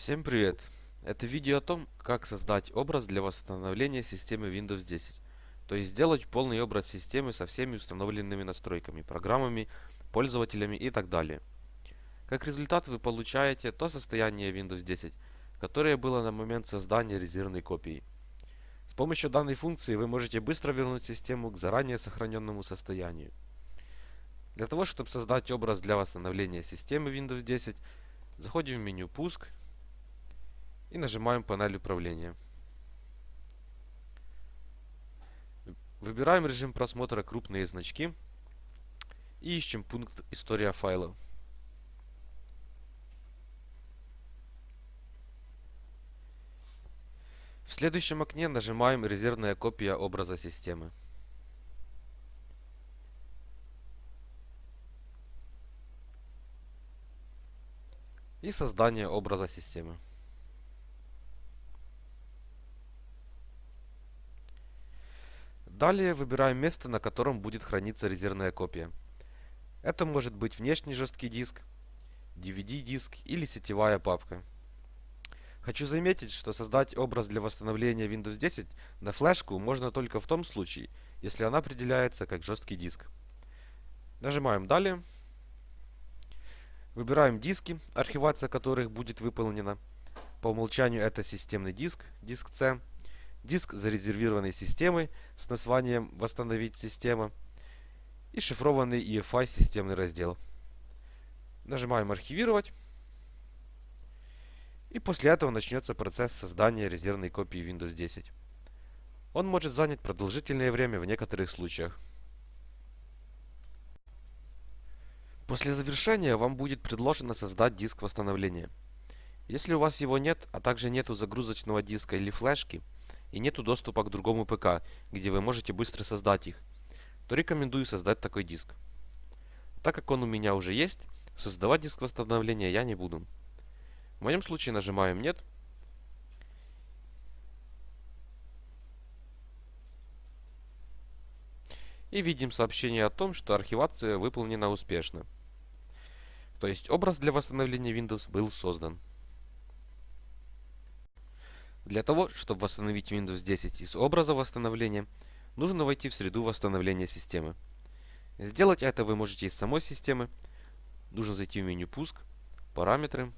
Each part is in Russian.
Всем привет! Это видео о том, как создать образ для восстановления системы Windows 10. То есть сделать полный образ системы со всеми установленными настройками, программами, пользователями и так далее. Как результат вы получаете то состояние Windows 10, которое было на момент создания резервной копии. С помощью данной функции вы можете быстро вернуть систему к заранее сохраненному состоянию. Для того, чтобы создать образ для восстановления системы Windows 10, заходим в меню «Пуск» и нажимаем панель управления. Выбираем режим просмотра крупные значки и ищем пункт «История файла». В следующем окне нажимаем «Резервная копия образа системы». И создание образа системы. Далее выбираем место, на котором будет храниться резервная копия. Это может быть внешний жесткий диск, DVD-диск или сетевая папка. Хочу заметить, что создать образ для восстановления Windows 10 на флешку можно только в том случае, если она определяется как жесткий диск. Нажимаем «Далее». Выбираем диски, архивация которых будет выполнена. По умолчанию это системный диск, диск C, диск зарезервированной системы с названием «Восстановить систему» и шифрованный EFI системный раздел. Нажимаем «Архивировать». И после этого начнется процесс создания резервной копии Windows 10. Он может занять продолжительное время в некоторых случаях. После завершения вам будет предложено создать диск восстановления. Если у вас его нет, а также нету загрузочного диска или флешки, и нету доступа к другому ПК, где вы можете быстро создать их, то рекомендую создать такой диск. Так как он у меня уже есть, создавать диск восстановления я не буду. В моем случае нажимаем «Нет». И видим сообщение о том, что архивация выполнена успешно. То есть образ для восстановления Windows был создан. Для того, чтобы восстановить Windows 10 из образа восстановления, нужно войти в среду восстановления системы. Сделать это вы можете из самой системы. Нужно зайти в меню «Пуск», «Параметры»,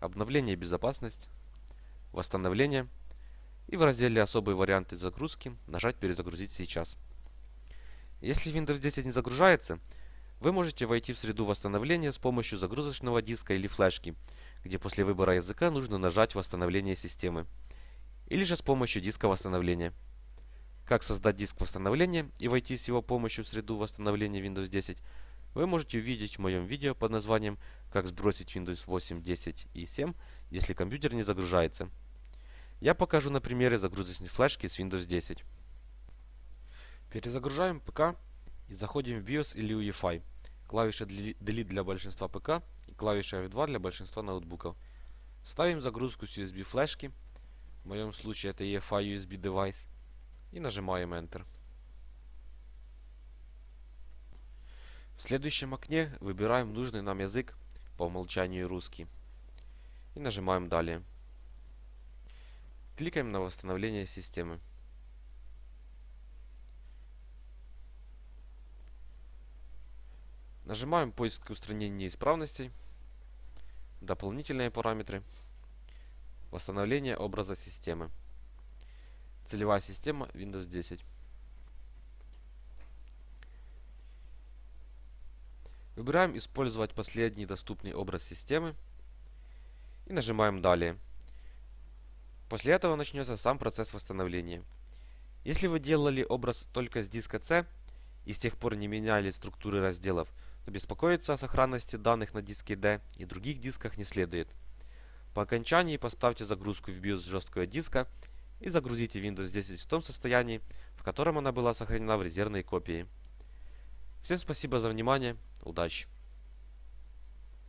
«Обновление и безопасность», «Восстановление» и в разделе «Особые варианты загрузки» нажать «Перезагрузить сейчас». Если Windows 10 не загружается, вы можете войти в среду восстановления с помощью загрузочного диска или флешки – где после выбора языка нужно нажать «Восстановление системы» или же с помощью диска восстановления. Как создать диск восстановления и войти с его помощью в среду восстановления Windows 10, вы можете увидеть в моем видео под названием «Как сбросить Windows 8, 10 и 7, если компьютер не загружается». Я покажу на примере загрузочной флешки с Windows 10. Перезагружаем ПК и заходим в BIOS или UEFI. Клавиша Delete для большинства ПК клавиша F2 для большинства ноутбуков. Ставим загрузку с USB флешки, в моем случае это EFI USB девайс, и нажимаем Enter. В следующем окне выбираем нужный нам язык, по умолчанию русский, и нажимаем Далее. Кликаем на восстановление системы. Нажимаем поиск устранения неисправностей, дополнительные параметры, восстановление образа системы, целевая система Windows 10. Выбираем «Использовать последний доступный образ системы» и нажимаем «Далее». После этого начнется сам процесс восстановления. Если вы делали образ только с диска C и с тех пор не меняли структуры разделов, Беспокоиться о сохранности данных на диске D и других дисках не следует. По окончании поставьте загрузку в BIOS жесткого диска и загрузите Windows 10 в том состоянии, в котором она была сохранена в резервной копии. Всем спасибо за внимание, удачи!